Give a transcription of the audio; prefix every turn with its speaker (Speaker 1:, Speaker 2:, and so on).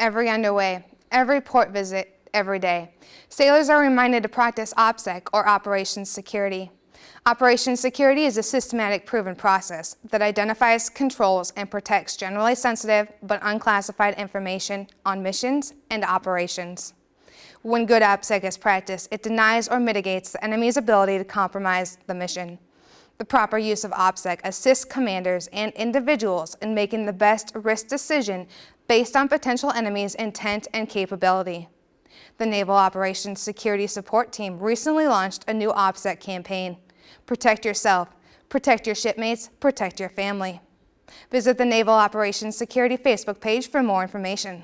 Speaker 1: every underway, every port visit, every day. Sailors are reminded to practice OPSEC or Operations Security. Operations Security is a systematic proven process that identifies, controls, and protects generally sensitive but unclassified information on missions and operations. When good OPSEC is practiced, it denies or mitigates the enemy's ability to compromise the mission. The proper use of OPSEC assists commanders and individuals in making the best risk decision based on potential enemies' intent and capability. The Naval Operations Security Support Team recently launched a new OPSEC campaign. Protect yourself, protect your shipmates, protect your family. Visit the Naval Operations Security Facebook page for more information.